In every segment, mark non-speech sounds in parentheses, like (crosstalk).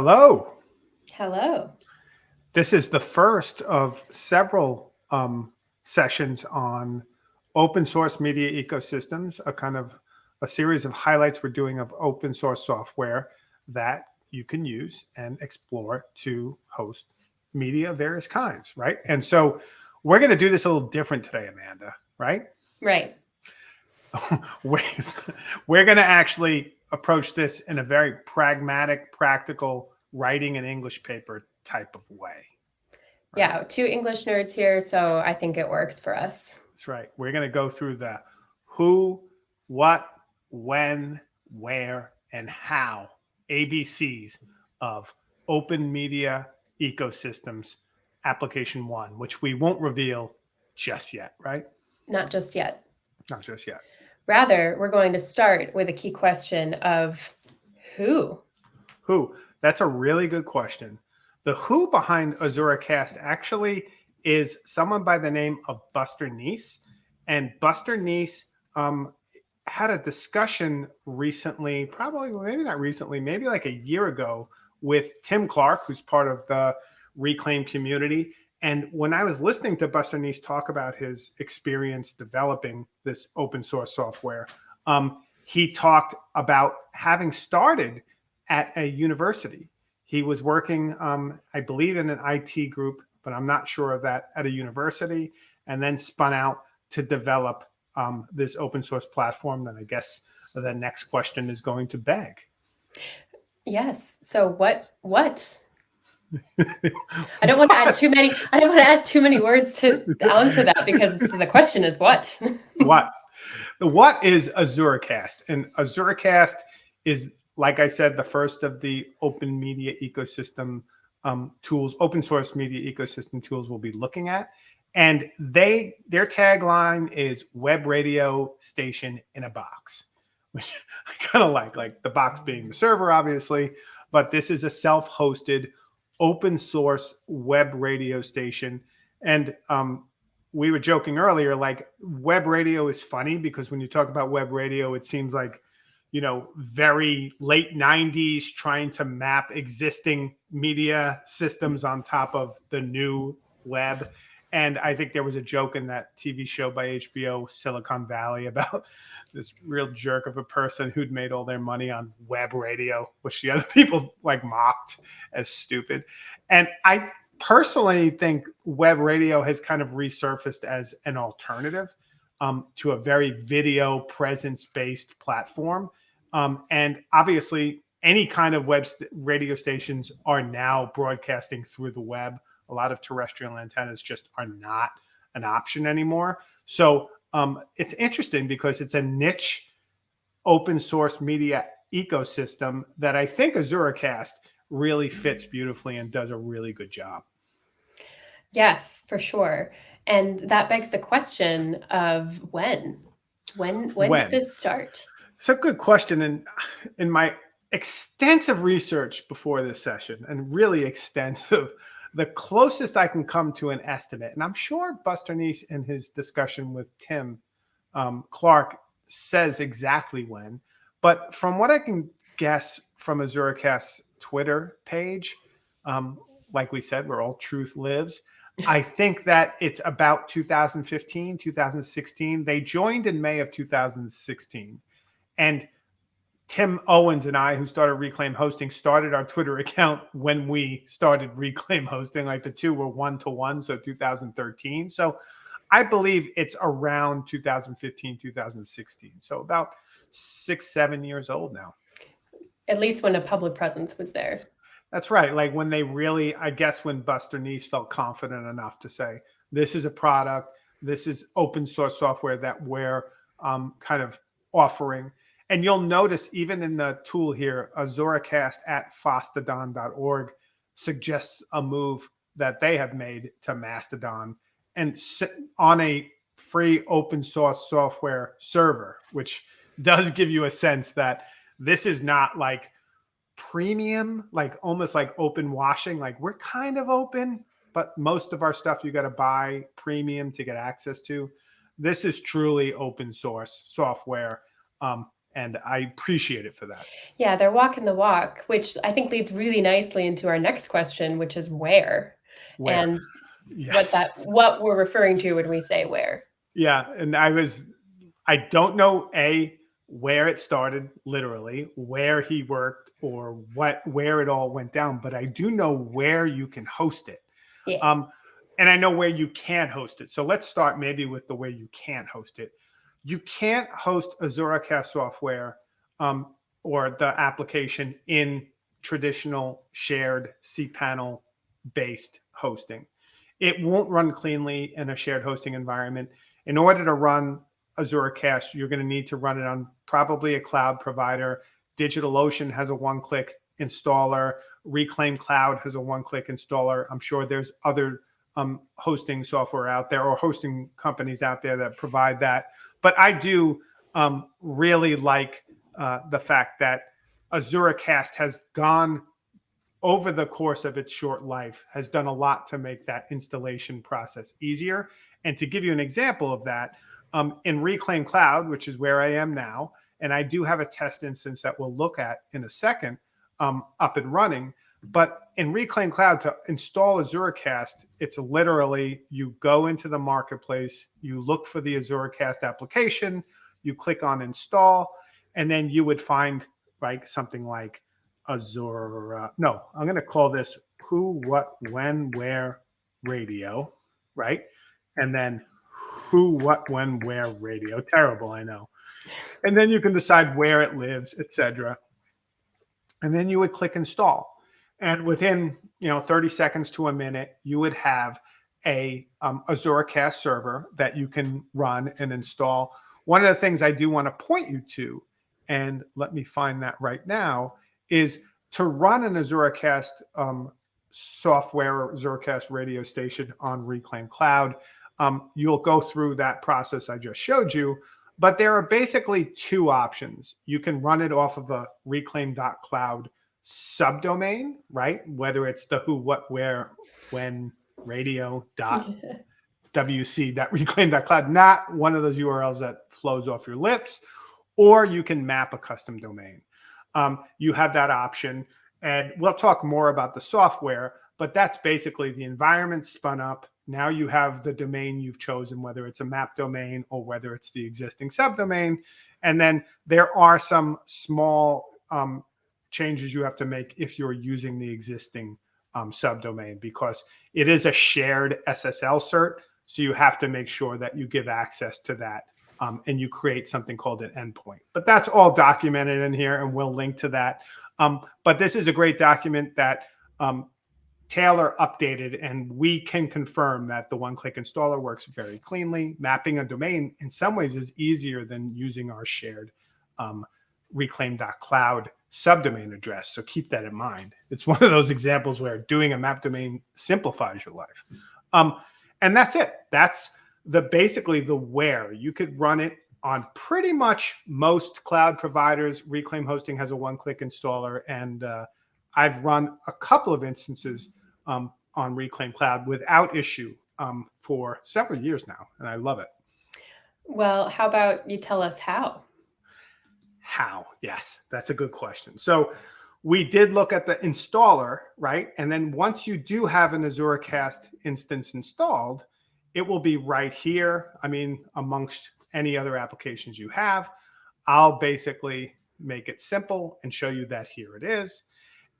Hello. Hello. This is the first of several um, sessions on open source media ecosystems, a kind of a series of highlights we're doing of open source software that you can use and explore to host media of various kinds, right? And so we're going to do this a little different today, Amanda, right? Right. (laughs) we're, we're going to actually approach this in a very pragmatic, practical writing an English paper type of way. Right? Yeah, two English nerds here, so I think it works for us. That's right. We're going to go through the who, what, when, where, and how ABCs of open media ecosystems application one, which we won't reveal just yet, right? Not just yet. Not just yet. Rather, we're going to start with a key question of who? Who? That's a really good question. The who behind AzuraCast actually is someone by the name of Buster Neece. And Buster Neece um, had a discussion recently, probably, maybe not recently, maybe like a year ago with Tim Clark, who's part of the Reclaim community. And when I was listening to Buster Neece talk about his experience developing this open source software, um, he talked about having started at a university. He was working, um, I believe, in an IT group, but I'm not sure of that at a university, and then spun out to develop um, this open source platform. Then I guess the next question is going to beg. Yes. So what? What I don't want to add too many. I don't want to add too many words to onto that because the question is what. (laughs) what? The what is AzuraCast? And AzuraCast is, like I said, the first of the open media ecosystem um, tools, open source media ecosystem tools we'll be looking at. And they their tagline is web radio station in a box, (laughs) which I kind of like, like the box being the server, obviously, but this is a self-hosted open source web radio station. And um, we were joking earlier, like web radio is funny because when you talk about web radio, it seems like, you know, very late 90s trying to map existing media systems on top of the new web. And I think there was a joke in that TV show by HBO, Silicon Valley, (laughs) about this real jerk of a person who'd made all their money on web radio, which the other (laughs) people like mocked as stupid. And I personally think web radio has kind of resurfaced as an alternative um, to a very video presence based platform. Um, and obviously, any kind of web st radio stations are now broadcasting through the web. A lot of terrestrial antennas just are not an option anymore. So um, it's interesting because it's a niche open source media ecosystem that I think AzuraCast really fits beautifully and does a really good job. Yes, for sure. And that begs the question of when? When when, when? did this start? It's a good question. And in my extensive research before this session, and really extensive, the closest I can come to an estimate, and I'm sure Buster Neece in his discussion with Tim um, Clark says exactly when, but from what I can guess from AzuraCast's Twitter page, um, like we said, where all truth lives, I think that it's about 2015, 2016. They joined in May of 2016. And Tim Owens and I, who started Reclaim Hosting, started our Twitter account when we started Reclaim Hosting. Like the two were one to one, so 2013. So I believe it's around 2015, 2016. So about six, seven years old now. At least when a public presence was there. That's right. Like when they really, I guess, when Buster Neece felt confident enough to say, this is a product, this is open source software that we're um, kind of offering and you'll notice even in the tool here, AzuraCast at fosstodon.org suggests a move that they have made to Mastodon and on a free open source software server, which does give you a sense that this is not like premium, like almost like open washing. Like we're kind of open, but most of our stuff you got to buy premium to get access to. This is truly open source software um, and I appreciate it for that. Yeah, they're walking the walk, which I think leads really nicely into our next question, which is where, Where? and (laughs) Yes. what that what we're referring to when we say where. Yeah, and I was I don't know a where it started literally, where he worked or what where it all went down, but I do know where you can host it. Yeah. Um and I know where you can host it. So let's start maybe with the way you can't host it. You can't host AzuraCast software um, or the application in traditional shared cPanel based hosting. It won't run cleanly in a shared hosting environment. In order to run Azure AzuraCast, you're going to need to run it on probably a cloud provider. DigitalOcean has a one click installer. Reclaim Cloud has a one click installer. I'm sure there's other um, hosting software out there or hosting companies out there that provide that. But I do um, really like uh, the fact that AzuraCast has gone over the course of its short life, has done a lot to make that installation process easier. And to give you an example of that, um, in Reclaim Cloud, which is where I am now, and I do have a test instance that we'll look at in a second um, up and running. But in Reclaim Cloud, to install AzuraCast, it's literally you go into the marketplace, you look for the AzuraCast application, you click on install, and then you would find like something like Azure. Uh, no, I'm going to call this who, what, when, where radio, right? And then who, what, when, where radio. Terrible, I know. And then you can decide where it lives, etc. And then you would click install. And within you know 30 seconds to a minute, you would have a um, AzuraCast server that you can run and install. One of the things I do want to point you to, and let me find that right now, is to run an AzuraCast um, software or AzuraCast radio station on Reclaim Cloud. Um, you'll go through that process I just showed you, but there are basically two options. You can run it off of a reclaim.cloud subdomain, right? Whether it's the who, what, where, when radio dot wc dot (laughs) reclaim dot cloud, not one of those URLs that flows off your lips, or you can map a custom domain. Um, you have that option, and we'll talk more about the software. But that's basically the environment spun up. Now you have the domain you've chosen, whether it's a map domain or whether it's the existing subdomain. And then there are some small um, changes you have to make if you're using the existing um, subdomain because it is a shared SSL cert. So you have to make sure that you give access to that um, and you create something called an endpoint. But that's all documented in here and we'll link to that. Um, but this is a great document that um, Taylor updated and we can confirm that the one-click installer works very cleanly. Mapping a domain in some ways is easier than using our shared um, reclaim.cloud subdomain address. So keep that in mind. It's one of those examples where doing a map domain simplifies your life. Um, and that's it. That's the basically the where you could run it on pretty much most cloud providers. Reclaim Hosting has a one-click installer, and uh, I've run a couple of instances um, on Reclaim Cloud without issue um, for several years now, and I love it. Well, how about you tell us how? How? Yes, that's a good question. So we did look at the installer, right? And then once you do have an AzuraCast instance installed, it will be right here. I mean, amongst any other applications you have, I'll basically make it simple and show you that here it is.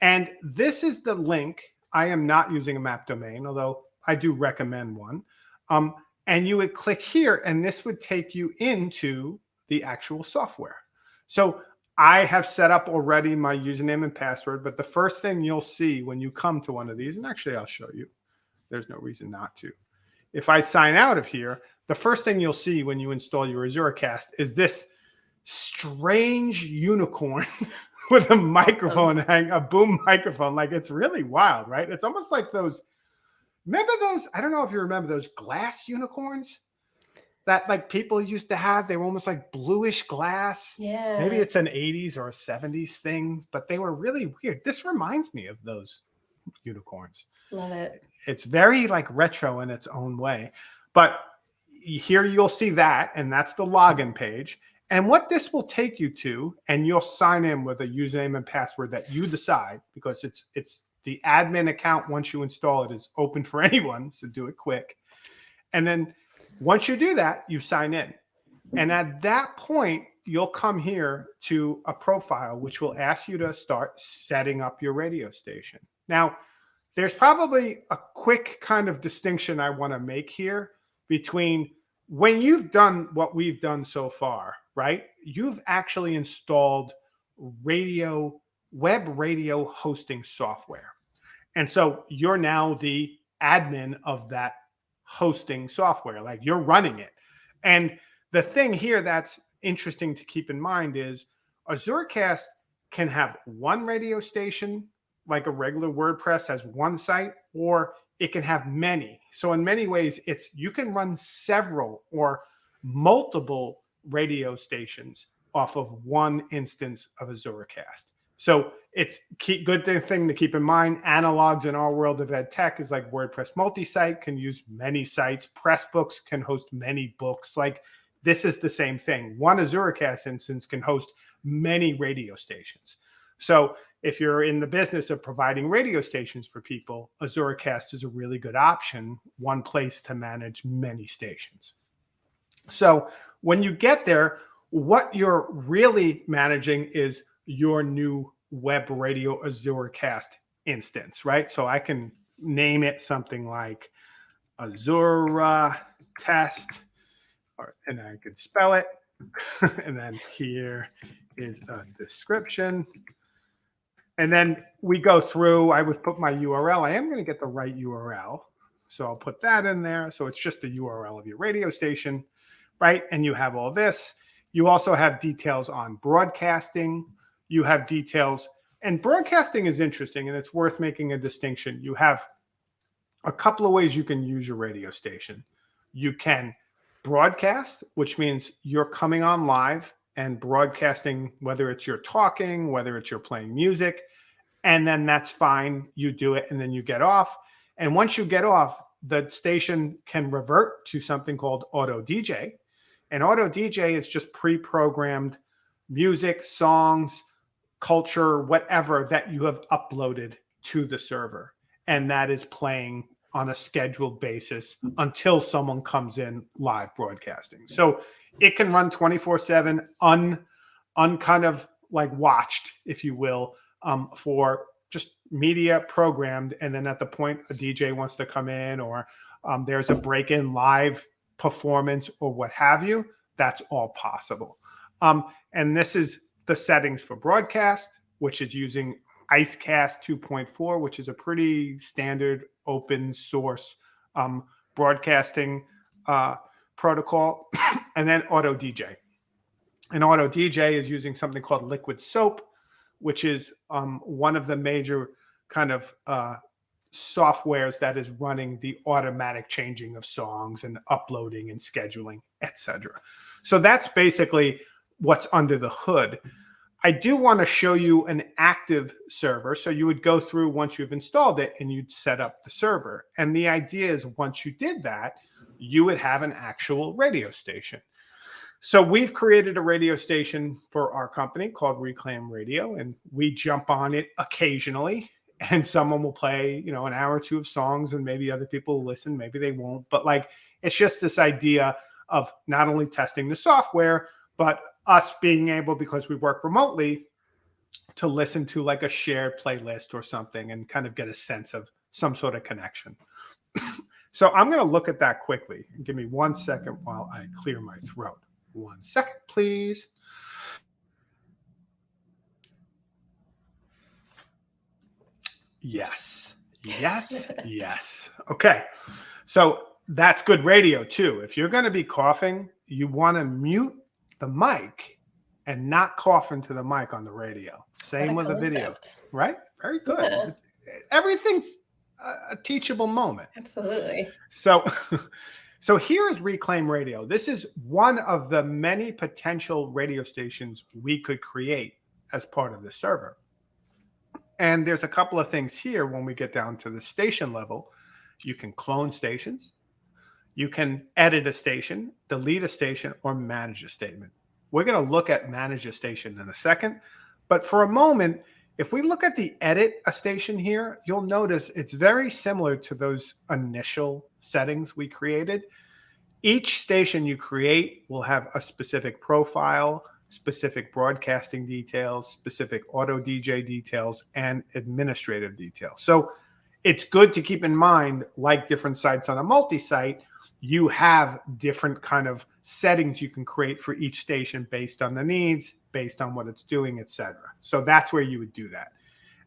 And this is the link. I am not using a map domain, although I do recommend one. Um, and you would click here and this would take you into the actual software. So I have set up already my username and password, but the first thing you'll see when you come to one of these, and actually I'll show you, there's no reason not to. If I sign out of here, the first thing you'll see when you install your AzuraCast is this strange unicorn (laughs) with a microphone oh. hang, a boom microphone. Like it's really wild, right? It's almost like those, remember those, I don't know if you remember those glass unicorns? That like people used to have. They were almost like bluish glass. Yeah. Maybe it's an 80s or a 70s thing, but they were really weird. This reminds me of those unicorns. Love it. It's very like retro in its own way. But here you'll see that, and that's the login page. And what this will take you to, and you'll sign in with a username and password that you decide because it's it's the admin account once you install it is open for (laughs) anyone, so do it quick. And then once you do that, you sign in. And at that point, you'll come here to a profile which will ask you to start setting up your radio station. Now, there's probably a quick kind of distinction I want to make here between when you've done what we've done so far, right? You've actually installed radio, web radio hosting software. And so you're now the admin of that hosting software, like you're running it. And the thing here that's interesting to keep in mind is Azuracast can have one radio station, like a regular WordPress has one site, or it can have many. So in many ways, it's you can run several or multiple radio stations off of one instance of Azuracast. So it's keep, good thing to keep in mind. Analogs in our world of ed tech is like WordPress multi-site can use many sites. Pressbooks can host many books. Like this is the same thing. One Azuracast instance can host many radio stations. So if you're in the business of providing radio stations for people, Azuracast is a really good option, one place to manage many stations. So when you get there, what you're really managing is your new web radio Azuracast instance, right? So I can name it something like Azura test or, and I could spell it. (laughs) and then here is a description. And then we go through, I would put my URL. I am going to get the right URL. So I'll put that in there. So it's just the URL of your radio station, right? And you have all this. You also have details on broadcasting. You have details, and broadcasting is interesting and it's worth making a distinction. You have a couple of ways you can use your radio station. You can broadcast, which means you're coming on live and broadcasting, whether it's you're talking, whether it's you're playing music, and then that's fine. You do it and then you get off. And once you get off, the station can revert to something called auto DJ. And auto DJ is just pre programmed music, songs, culture, whatever that you have uploaded to the server. And that is playing on a scheduled basis until someone comes in live broadcasting. So it can run 24 seven, un, un kind of like watched, if you will, um, for just media programmed. And then at the point a DJ wants to come in or um, there's a break in live performance or what have you, that's all possible. Um, and this is the settings for broadcast, which is using Icecast 2.4, which is a pretty standard open source um, broadcasting uh, protocol, (coughs) and then Auto DJ. And Auto DJ is using something called Liquidsoap, which is um, one of the major kind of uh, softwares that is running the automatic changing of songs and uploading and scheduling, etc. So that's basically what's under the hood. I do want to show you an active server. So you would go through once you've installed it and you'd set up the server. And the idea is once you did that, you would have an actual radio station. So we've created a radio station for our company called Reclaim Radio, and we jump on it occasionally. And someone will play, you know, an hour or two of songs, and maybe other people will listen, maybe they won't. But like, it's just this idea of not only testing the software, but us being able, because we work remotely, to listen to like a shared playlist or something and kind of get a sense of some sort of connection. (coughs) so I'm going to look at that quickly. And give me one second while I clear my throat. One second, please. Yes. Yes. (laughs) yes. Okay. So that's good radio too. If you're going to be coughing, you want to mute the mic and not cough into the mic on the radio. Same with the video, right? Very good. Yeah. Everything's a teachable moment. Absolutely. So, (laughs) so here is Reclaim Radio. This is one of the many potential radio stations we could create as part of the server. And there's a couple of things here when we get down to the station level. You can clone stations. You can edit a station, delete a station, or manage a statement We're going to look at manage a station in a second. But for a moment, if we look at the edit a station here, you'll notice it's very similar to those initial settings we created. Each station you create will have a specific profile, specific broadcasting details, specific auto DJ details, and administrative details. So it's good to keep in mind, like different sites on a multi-site, you have different kind of settings you can create for each station based on the needs, based on what it's doing, etc. So that's where you would do that.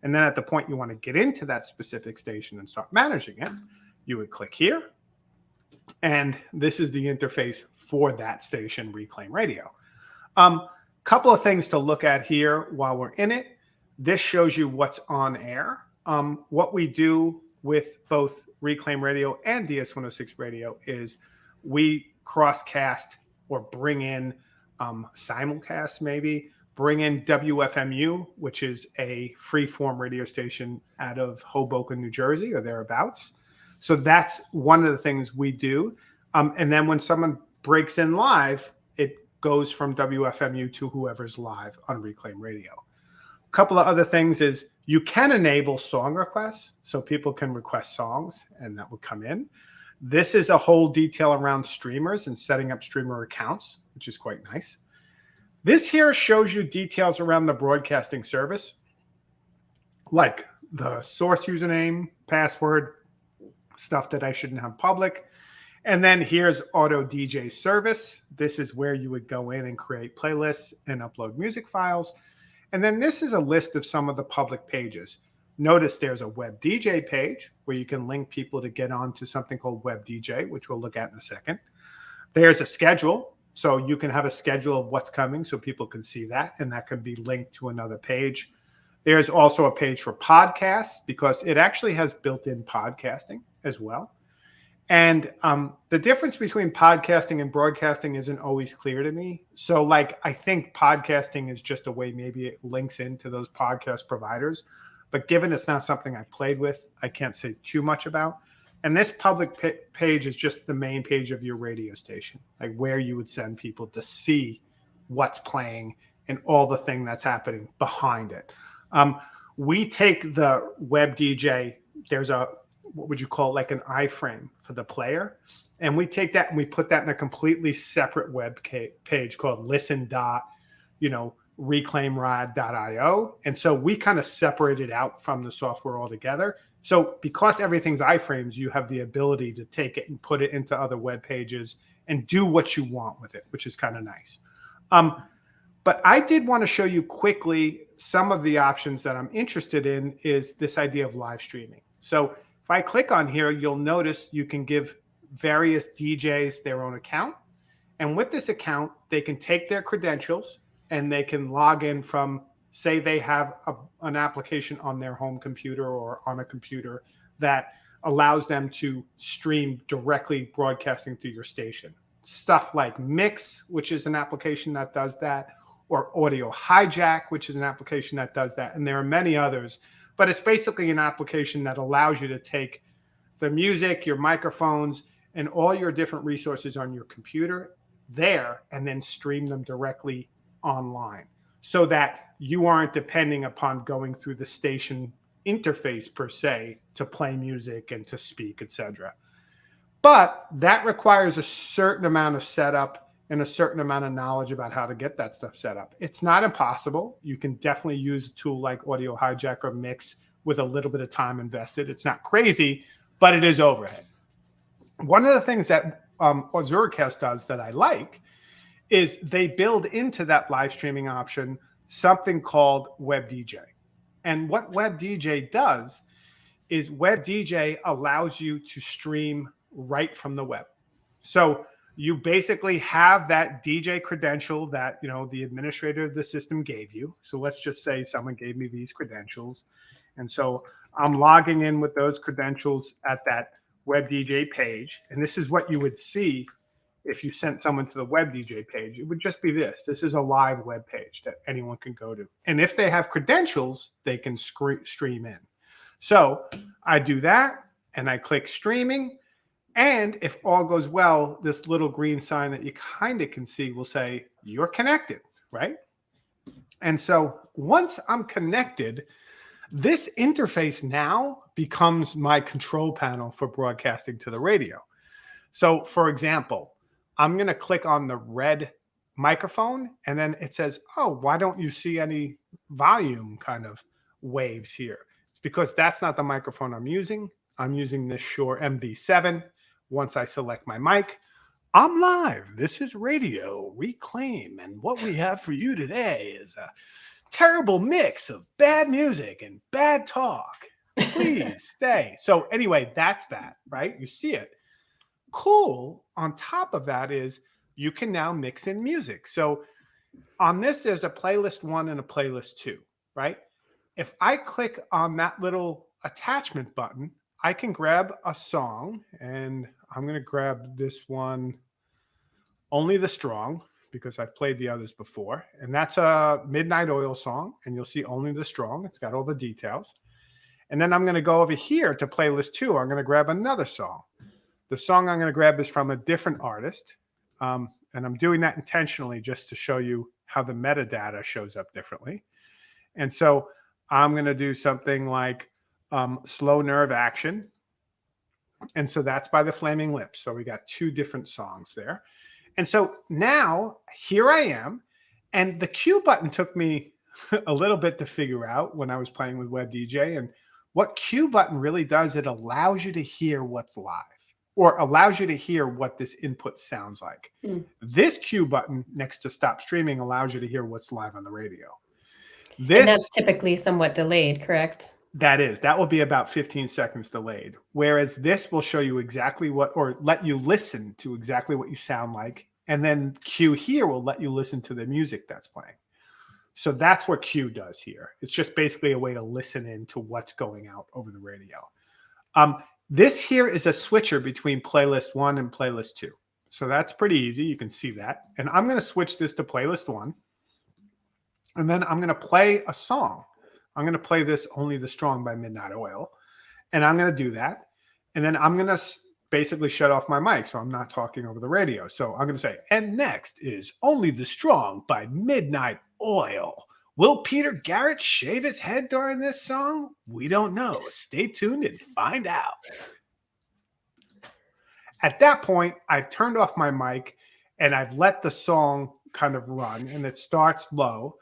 And then at the point you want to get into that specific station and start managing it, you would click here. And this is the interface for that station, Reclaim Radio. Um, couple of things to look at here while we're in it. This shows you what's on air. Um, what we do with both Reclaim Radio and DS106 Radio is we crosscast or bring in um, simulcast, maybe bring in WFMU, which is a free-form radio station out of Hoboken, New Jersey, or thereabouts. So that's one of the things we do. Um, and then when someone breaks in live, it goes from WFMU to whoever's live on Reclaim Radio. A couple of other things is you can enable song requests, so people can request songs, and that will come in. This is a whole detail around streamers and setting up streamer accounts, which is quite nice. This here shows you details around the broadcasting service, like the source username, password, stuff that I shouldn't have public, and then here's Auto DJ Service. This is where you would go in and create playlists and upload music files. And then this is a list of some of the public pages. Notice there's a Web DJ page where you can link people to get onto something called Web DJ, which we'll look at in a second. There's a schedule. So you can have a schedule of what's coming so people can see that, and that can be linked to another page. There's also a page for podcasts because it actually has built in podcasting as well. And um, the difference between podcasting and broadcasting isn't always clear to me. So, like, I think podcasting is just a way maybe it links into those podcast providers. But given it's not something I played with, I can't say too much about. And this public page is just the main page of your radio station, like where you would send people to see what's playing and all the thing that's happening behind it. Um, we take the web DJ. There's a what would you call like an iframe for the player. And we take that and we put that in a completely separate web page called listen dot, you know, reclaimrad.io. And so we kind of separate it out from the software altogether. So because everything's iframes, you have the ability to take it and put it into other web pages and do what you want with it, which is kind of nice. Um, but I did want to show you quickly some of the options that I'm interested in is this idea of live streaming. So if I click on here, you'll notice you can give various DJs their own account. And with this account, they can take their credentials and they can log in from, say, they have a, an application on their home computer or on a computer that allows them to stream directly broadcasting to your station. Stuff like Mixxx, which is an application that does that, or Audio Hijack, which is an application that does that. And there are many others but it's basically an application that allows you to take the music, your microphones, and all your different resources on your computer there and then stream them directly online so that you aren't depending upon going through the station interface per se to play music and to speak, etc. But that requires a certain amount of setup and a certain amount of knowledge about how to get that stuff set up. It's not impossible. You can definitely use a tool like Audio Hijack or Mixxx with a little bit of time invested. It's not crazy, but it is overhead. One of the things that um, does that I like is they build into that live streaming option something called Web DJ. And what Web DJ does is Web DJ allows you to stream right from the web. So you basically have that DJ credential that you know the administrator of the system gave you. So let's just say someone gave me these credentials, and so I'm logging in with those credentials at that web DJ page, and this is what you would see if you sent someone to the web DJ page. It would just be this. This is a live web page that anyone can go to, and if they have credentials, they can stream in. So I do that, and I click streaming and if all goes well, this little green sign that you kind of can see will say you're connected, right? And so once I'm connected, this interface now becomes my control panel for broadcasting to the radio. So for example, I'm going to click on the red microphone and then it says, oh, why don't you see any volume kind of waves here? It's because that's not the microphone I'm using. I'm using this Shure MV7. Once I select my mic, I'm live. This is Radio Reclaim. And what we have for you today is a terrible mix of bad music and bad talk. Please (laughs) stay. So, anyway, that's that, right? You see it. Cool. On top of that is you can now mix in music. So, on this, there's a playlist one and a playlist two, right? If I click on that little attachment button, I can grab a song and I'm going to grab this one, Only the Strong, because I've played the others before. And that's a Midnight Oil song. And you'll see Only the Strong. It's got all the details. And then I'm going to go over here to playlist two. I'm going to grab another song. The song I'm going to grab is from a different artist. Um, and I'm doing that intentionally just to show you how the metadata shows up differently. And so I'm going to do something like um, Slow Nerve Action. And so that's by the Flaming Lips. So we got two different songs there. And so now here I am. And the cue button took me (laughs) a little bit to figure out when I was playing with Web DJ. And what cue button really does, it allows you to hear what's live or allows you to hear what this input sounds like. Mm. This cue button next to stop streaming allows you to hear what's live on the radio. This and that's typically somewhat delayed, correct? That is, that will be about 15 seconds delayed. Whereas this will show you exactly what, or let you listen to exactly what you sound like. And then cue here will let you listen to the music that's playing. So that's what cue does here. It's just basically a way to listen in to what's going out over the radio. Um, this here is a switcher between playlist one and playlist two. So that's pretty easy. You can see that. And I'm going to switch this to playlist one. And then I'm going to play a song I'm going to play this Only the Strong by Midnight Oil. And I'm going to do that. And then I'm going to basically shut off my mic so I'm not talking over the radio. So I'm going to say, and next is Only the Strong by Midnight Oil. Will Peter Garrett shave his head during this song? We don't know. Stay tuned and find out. At that point, I've turned off my mic and I've let the song kind of run and it starts low.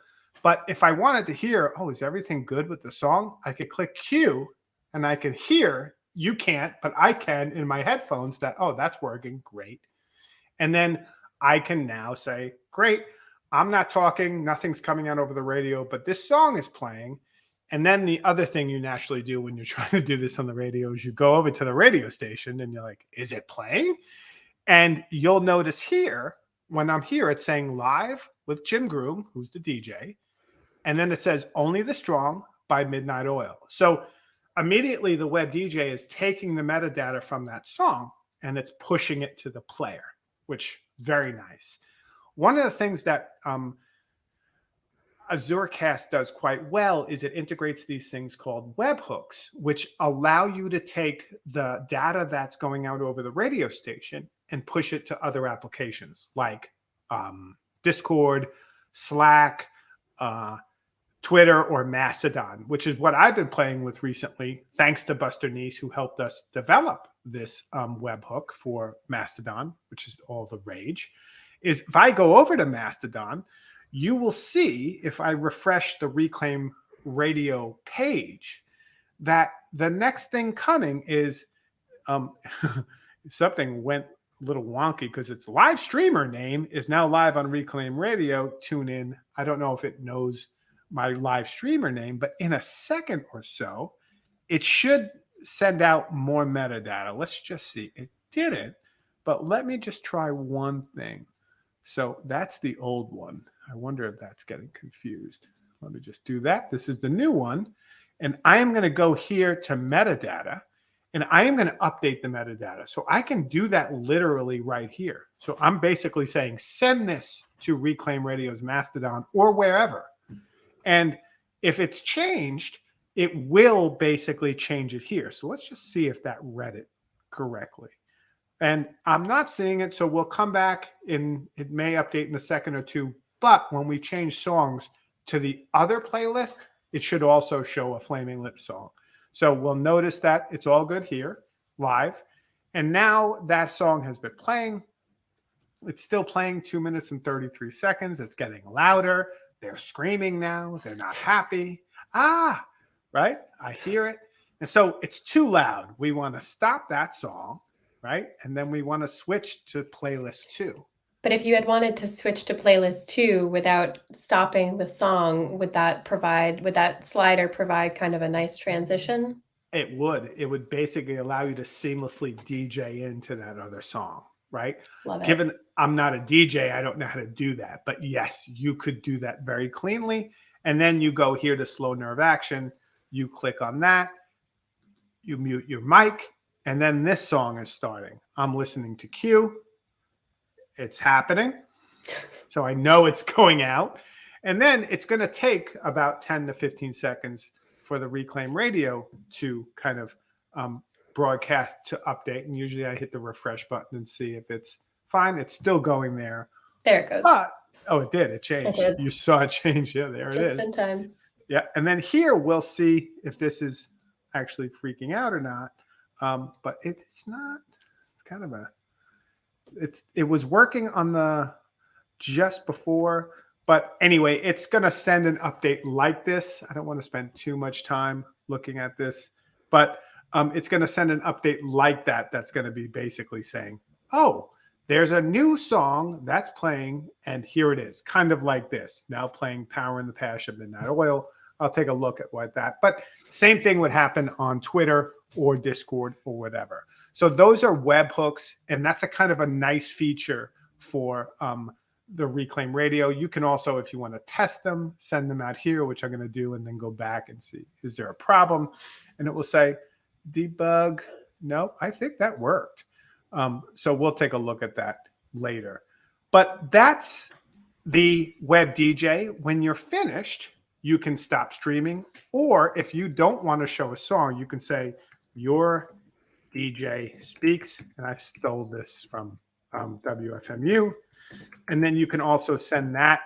But if I wanted to hear, oh, is everything good with the song? I could click cue and I could hear. You can't, but I can in my headphones that, oh, that's working. Great. And then I can now say, great. I'm not talking, nothing's coming out over the radio, but this song is playing. And then the other thing you naturally do when you're (laughs) trying to do this on the radio is you go over to the radio station and you're like, is it playing? And you'll notice here, when I'm here, it's saying live with Jim Groom, who's the DJ and then it says only the strong by Midnight Oil. So immediately the web DJ is taking the metadata from that song and it's pushing it to the player, which very nice. One of the things that um, AzuraCast does quite well is it integrates these things called webhooks, which allow you to take the data that's going out over the radio station and push it to other applications like um, Discord, Slack, uh, Twitter or Mastodon, which is what I've been playing with recently, thanks to Buster Neece, who helped us develop this um, webhook for Mastodon, which is all the rage. Is if I go over to Mastodon, you will see if I refresh the Reclaim Radio page that the next thing coming is um, (laughs) something went a little wonky because its live streamer name is now live on Reclaim Radio. Tune in. I don't know if it knows my live streamer name, but in a second or so, it should send out more metadata. Let's just see. It didn't, but let me just try one thing. So that's the old one. I wonder if that's getting confused. Let me just do that. This is the new one. And I am going to go here to metadata and I am going to update the metadata. So I can do that literally right here. So I'm basically saying, send this to Reclaim Radio's Mastodon or wherever. And if it's changed, it will basically change it here. So let's just see if that read it correctly. and I'm not seeing it. So we'll come back in, it may update in a second or two. But when we change songs to the other playlist, it should also show a Flaming Lips song. So we'll notice that it's all good here live. And now that song has been playing. It's still playing two minutes and 33 seconds. It's getting louder. They're screaming now. They're not happy. Ah, right? I hear it. And so it's too loud. We want to stop that song, right? And then we want to switch to playlist two. But if you had wanted to switch to playlist two without stopping the song, would that provide, would that slider provide kind of a nice transition? It would. It would basically allow you to seamlessly DJ into that other song, right? Love it. Given I'm not a DJ, I don't know how to do that. But yes, you could do that very cleanly. And then you go here to slow nerve action. You click on that. You mute your mic. And then this song is starting. I'm listening to Q. It's happening. (laughs) So I know it's going out. And then it's going to take about 10 to 15 seconds for the Reclaim Radio to kind of um, broadcast to update. And usually I hit the refresh button and see if it's fine. It's still going there. There it goes. But, oh, it did. It changed. It did. You saw it change. Yeah, there Just it is. in time. Yeah. And then here we'll see if this is actually freaking out or not. Um, but it, it's not. It's kind of a. It's it was working on the just before, but anyway, it's going to send an update like this. I don't want to spend too much time looking at this, but um, it's going to send an update like that. That's going to be basically saying, "Oh, there's a new song that's playing, and here it is." Kind of like this. Now playing "Power in the Passion Midnight Oil." I'll take a look at what that. But same thing would happen on Twitter or Discord or whatever. So those are webhooks, and that's a kind of a nice feature for um, the Reclaim Radio. You can also, if you want to test them, send them out here, which I'm going to do, and then go back and see is there a problem, and it will say debug. No, I think that worked. Um, so we'll take a look at that later. But that's the web DJ. When you're finished, you can stop streaming. Or if you don't want to show a song, you can say, Your DJ speaks. And I stole this from um, WFMU. And then you can also send that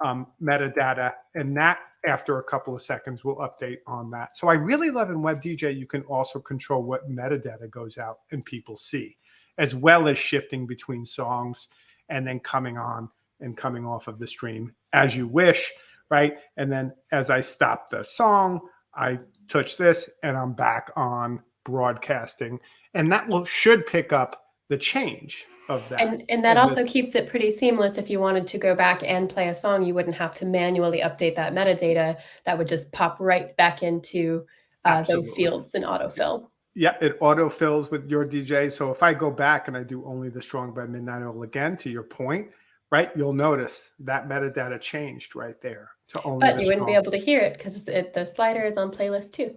um, metadata, and that after a couple of seconds will update on that. So I really love in WebDJ, you can also control what metadata goes out and people see, as well as shifting between songs and then coming on and coming off of the stream as you wish right? And then as I stop the song, I touch this and I'm back on broadcasting. And that will should pick up the change of that. And and that And also the- keeps it pretty seamless. If you wanted to go back and play a song, you wouldn't have to manually update that metadata. That would just pop right back into uh, those fields in autofill. Yeah, it autofills with your DJ. So if I go back and I do only the strong by midnight oil again, to your point, right, you'll notice that metadata changed right there to only. But the you wouldn't be able to hear it because it, the slider is on playlist two.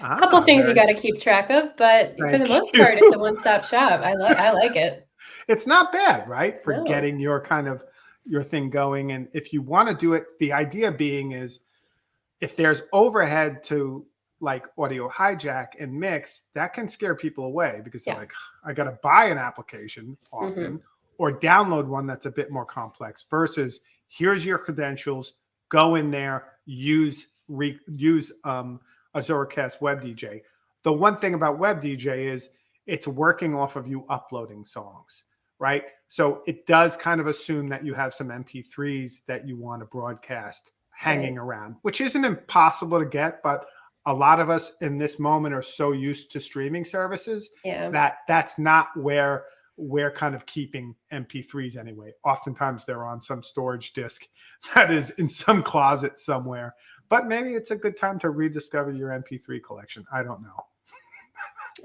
Ah, A couple things you got to keep track of, but for the most you. part, it's a (laughs) one-stop shop. I like I like it. It's not bad, right? For No. getting your kind of your thing going. And if you want to do it, the idea being is if there's overhead to like audio hijack and mix, that can scare people away because they're like, I got to buy an application often or download one that's a bit more complex versus here's your credentials, go in there, use re, use um, Azuracast Web DJ. The one thing about Web DJ is it's working off of you uploading songs, right? So it does kind of assume that you have some MP3s that you want to broadcast hanging around, which isn't impossible to get, but a lot of us in this moment are so used to streaming services Yeah. that that's not where we're kind of keeping MP3s anyway. Oftentimes they're on some storage disk (laughs) that is in some closet somewhere. But maybe it's a good time to rediscover your MP3 collection. I don't know.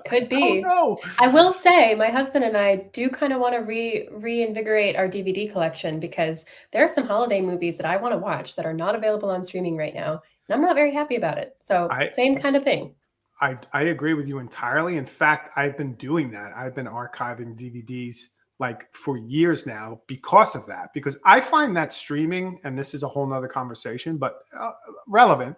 Could be. no. I will say, my husband and I do kind of want to re reinvigorate our DVD collection because there are some holiday movies that I want to watch that are not available on streaming right now, and I'm not very happy about it. So I- same kind of thing. I, I agree with you entirely. In fact, I've been doing that. I've been archiving DVDs like for years now because of that. Because I find that streaming, and this is a whole nother conversation, but uh, relevant.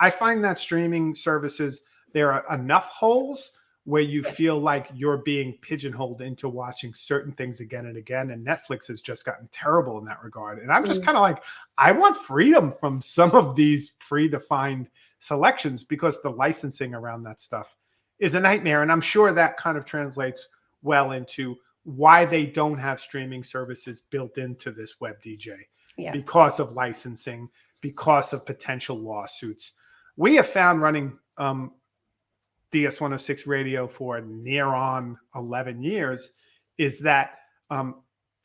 I find that streaming services, there are enough holes where you feel like you're being pigeonholed into watching certain things again and again. And Netflix has just gotten terrible in that regard. And I'm just Mm. kind of like, I want freedom from some of these predefined selections because the licensing around that stuff is a nightmare. And I'm sure that kind of translates well into why they don't have streaming services built into this web DJ Yeah. because of licensing, because of potential lawsuits. We have found running um, DS 106 radio for near on 11 years is that um,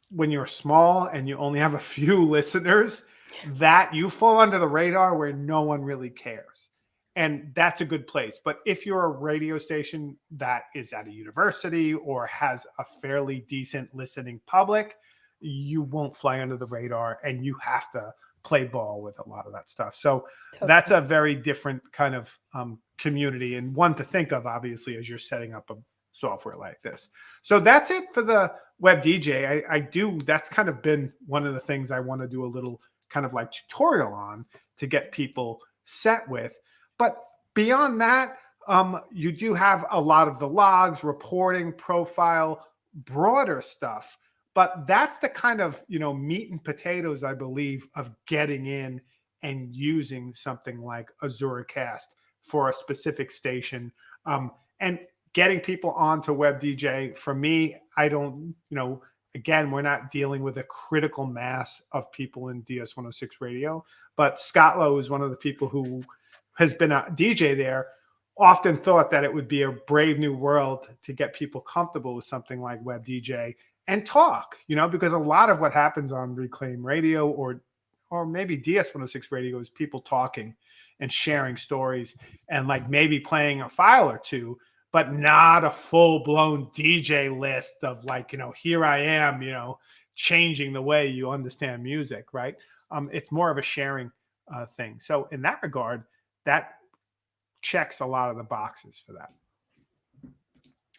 when you're small and you only have a few (laughs) listeners, that you fall under the radar where no one really cares. And that's a good place. But if you're a radio station that is at a university or has a fairly decent listening public, you won't fly under the radar and you have to play ball with a lot of that stuff. So Totally. that's a very different kind of um, community and one to think of, obviously, as you're setting up a software like this. So that's it for the web DJ. I, I do, that's kind of been one of the things I want to do a little kind of like tutorial on to get people set with. But beyond that, um, you do have a lot of the logs, reporting, profile, broader stuff. But that's the kind of you know meat and potatoes, I believe, of getting in and using something like AzuraCast for a specific station um, and getting people onto WebDJ. For me, I don't, you know, again, we're not dealing with a critical mass of people in DS 106 radio, but Scott Lowe is one of the people who has been a DJ there. Often thought that it would be a brave new world to get people comfortable with something like web DJ and talk, you know, because a lot of what happens on Reclaim Radio or or maybe DS 106 radio is people talking and sharing stories and like maybe playing a file or two, but not a full blown DJ list of like, you know, here I am, you know, changing the way you understand music, right? Um, it's more of a sharing uh, thing. So in that regard, that checks a lot of the boxes for that.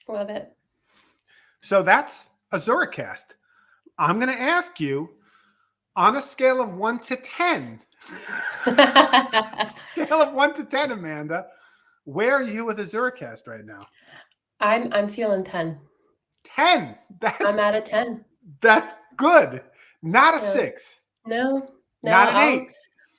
Love it. So that's AzuraCast. I'm going to ask you on a scale of one to 10, (laughs) scale of one to 10, Amanda, where are you with AzuraCast right now? I'm I'm feeling 10. 10. That's, I'm at a 10. that's good. Not a six, No. No. not an I'll- eight.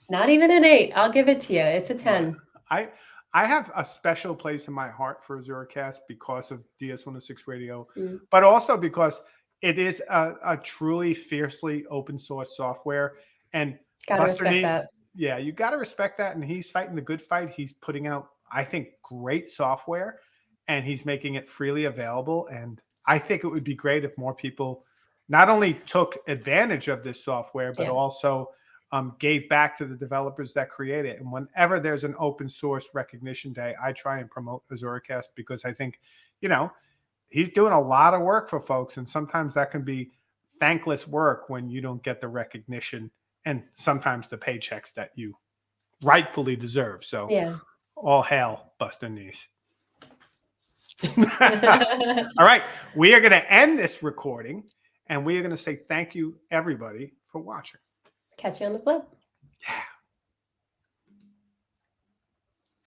Not even an 8. I'll give it to you. It's a 10. I I have a special place in my heart for AzuraCast because of DS106 Radio, Mm. but also because it is a, a truly fiercely open source software. And Gotta Buster yeah, you got to respect that. And he's fighting the good fight. He's putting out, I think, great software, and he's making it freely available. And I think it would be great if more people not only took advantage of this software, but Yeah. also um, gave back to the developers that create it. And whenever there's an open source recognition day, I try and promote AzuraCast because I think, you know, he's doing a lot of work for folks, and sometimes that can be thankless work when you don't get the recognition and sometimes the paychecks that you rightfully deserve. So Yeah. all hail Buster Neece. (laughs) (laughs) all right, we are going to end this recording, and we are going to say thank you everybody for watching. Catch you on the flip. Yeah.